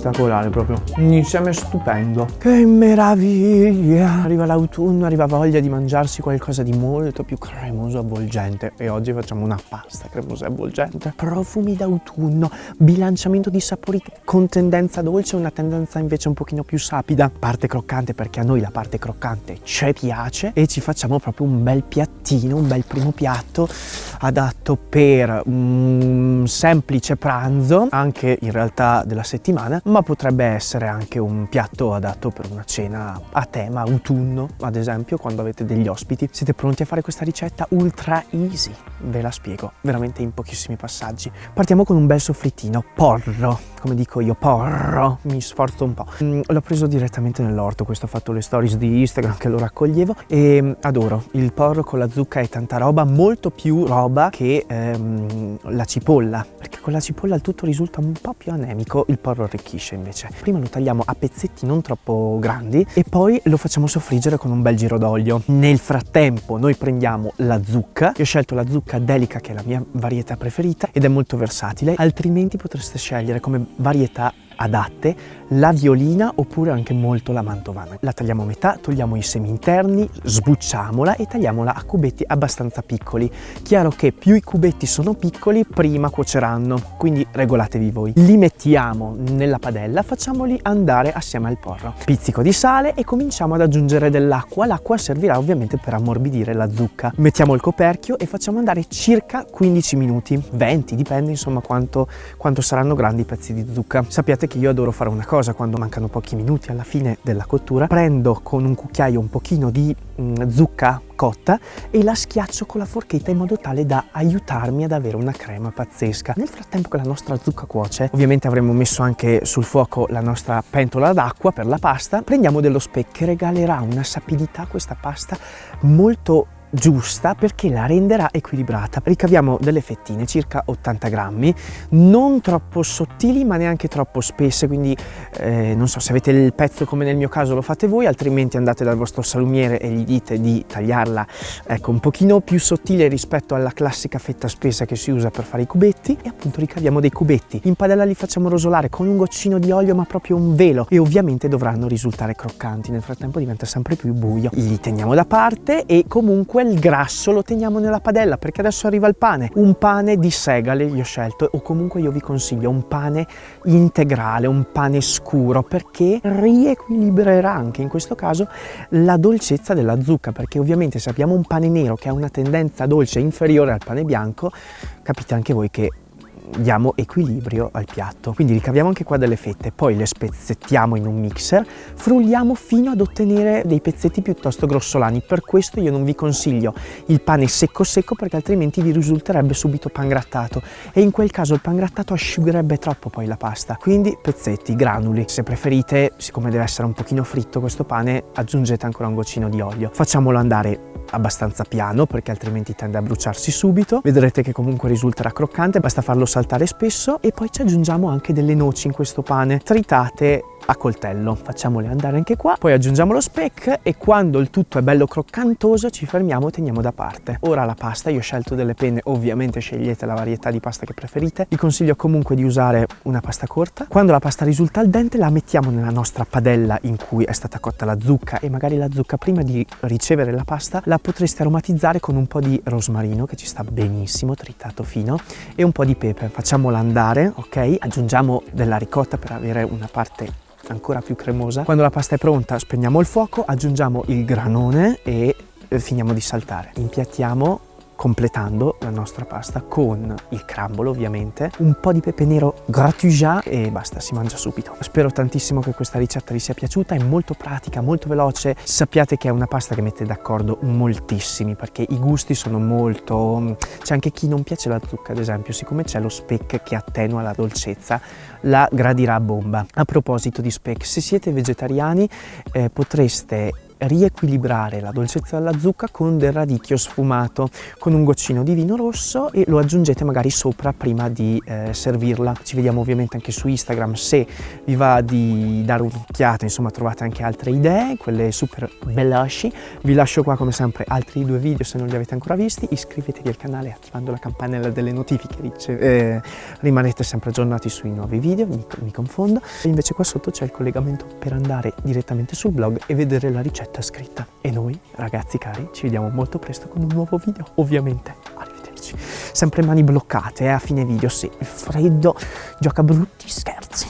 spettacolare proprio. Un insieme stupendo. Che meraviglia! Arriva l'autunno, arriva voglia di mangiarsi qualcosa di molto più cremoso avvolgente. E oggi facciamo una pasta cremosa e avvolgente. Profumi d'autunno, bilanciamento di sapori con tendenza dolce una tendenza invece un pochino più sapida. Parte croccante perché a noi la parte croccante ci piace e ci facciamo proprio un bel piattino, un bel primo piatto adatto per un semplice pranzo, anche in realtà della settimana, ma potrebbe essere anche un piatto adatto per una cena a tema autunno, ad esempio, quando avete degli ospiti. Siete pronti a fare questa ricetta ultra easy? Ve la spiego, veramente in pochissimi passaggi. Partiamo con un bel soffrittino, porro, come dico io, porro, mi sforzo un po'. Mm, l'ho preso direttamente nell'orto, questo ho fatto le stories di Instagram che lo raccoglievo e mm, adoro il porro con la zucca e tanta roba, molto più roba che ehm, la cipolla, perché con la cipolla il tutto risulta un po' più anemico, il porro arricchisce invece. Prima lo tagliamo a pezzetti non troppo grandi e poi lo facciamo soffriggere con un bel giro d'olio. Nel frattempo noi prendiamo la zucca, io ho scelto la zucca delica che è la mia varietà preferita ed è molto versatile, altrimenti potreste scegliere come varietà adatte la violina oppure anche molto la mantovana. La tagliamo a metà, togliamo i semi interni, sbucciamola e tagliamola a cubetti abbastanza piccoli. Chiaro che più i cubetti sono piccoli, prima cuoceranno, quindi regolatevi voi. Li mettiamo nella padella, facciamoli andare assieme al porro. Pizzico di sale e cominciamo ad aggiungere dell'acqua. L'acqua servirà ovviamente per ammorbidire la zucca. Mettiamo il coperchio e facciamo andare circa 15 minuti, 20, dipende insomma quanto, quanto saranno grandi i pezzi di zucca. Sappiate che io adoro fare una cosa quando mancano pochi minuti alla fine della cottura. Prendo con un cucchiaio un pochino di mh, zucca cotta e la schiaccio con la forchetta in modo tale da aiutarmi ad avere una crema pazzesca. Nel frattempo che la nostra zucca cuoce, ovviamente avremo messo anche sul fuoco la nostra pentola d'acqua per la pasta, prendiamo dello speck che regalerà una sapidità a questa pasta molto giusta perché la renderà equilibrata. Ricaviamo delle fettine, circa 80 grammi, non troppo sottili ma neanche troppo spesse, quindi eh, non so se avete il pezzo come nel mio caso lo fate voi, altrimenti andate dal vostro salumiere e gli dite di tagliarla ecco, un pochino più sottile rispetto alla classica fetta spessa che si usa per fare i cubetti e appunto ricaviamo dei cubetti. In padella li facciamo rosolare con un goccino di olio ma proprio un velo e ovviamente dovranno risultare croccanti, nel frattempo diventa sempre più buio. Li teniamo da parte e comunque quel grasso lo teniamo nella padella perché adesso arriva il pane. Un pane di segale gli ho scelto o comunque io vi consiglio un pane integrale, un pane scuro perché riequilibrerà anche in questo caso la dolcezza della zucca perché ovviamente se abbiamo un pane nero che ha una tendenza dolce inferiore al pane bianco capite anche voi che diamo equilibrio al piatto. Quindi ricaviamo anche qua delle fette, poi le spezzettiamo in un mixer, frulliamo fino ad ottenere dei pezzetti piuttosto grossolani. Per questo io non vi consiglio il pane secco secco perché altrimenti vi risulterebbe subito pan grattato e in quel caso il pan grattato asciugherebbe troppo poi la pasta. Quindi pezzetti, granuli. Se preferite, siccome deve essere un pochino fritto questo pane, aggiungete ancora un goccino di olio. Facciamolo andare abbastanza piano perché altrimenti tende a bruciarsi subito. Vedrete che comunque risulterà croccante, basta farlo saltare spesso e poi ci aggiungiamo anche delle noci in questo pane tritate a coltello. Facciamole andare anche qua, poi aggiungiamo lo speck e quando il tutto è bello croccantoso ci fermiamo e teniamo da parte. Ora la pasta, io ho scelto delle penne, ovviamente scegliete la varietà di pasta che preferite. Vi consiglio comunque di usare una pasta corta. Quando la pasta risulta al dente la mettiamo nella nostra padella in cui è stata cotta la zucca e magari la zucca prima di ricevere la pasta la potreste aromatizzare con un po' di rosmarino che ci sta benissimo, tritato fino e un po' di pepe. Facciamola andare, ok? Aggiungiamo della ricotta per avere una parte ancora più cremosa. Quando la pasta è pronta spegniamo il fuoco, aggiungiamo il granone e eh, finiamo di saltare. Impiattiamo completando la nostra pasta con il crambolo ovviamente, un po' di pepe nero grattugiat e basta, si mangia subito. Spero tantissimo che questa ricetta vi sia piaciuta, è molto pratica, molto veloce, sappiate che è una pasta che mette d'accordo moltissimi perché i gusti sono molto... c'è anche chi non piace la zucca ad esempio, siccome c'è lo speck che attenua la dolcezza, la gradirà a bomba. A proposito di speck, se siete vegetariani eh, potreste riequilibrare la dolcezza della zucca con del radicchio sfumato, con un goccino di vino rosso e lo aggiungete magari sopra prima di eh, servirla. Ci vediamo ovviamente anche su Instagram se vi va di dare un'occhiata, insomma trovate anche altre idee, quelle super veloci. Vi lascio qua come sempre altri due video se non li avete ancora visti, iscrivetevi al canale attivando la campanella delle notifiche, eh, rimanete sempre aggiornati sui nuovi video, mi, mi confondo. E invece qua sotto c'è il collegamento per andare direttamente sul blog e vedere la ricetta scritta. E noi, ragazzi cari, ci vediamo molto presto con un nuovo video, ovviamente. Arrivederci. Sempre mani bloccate, eh, a fine video, sì, il freddo gioca brutti scherzi.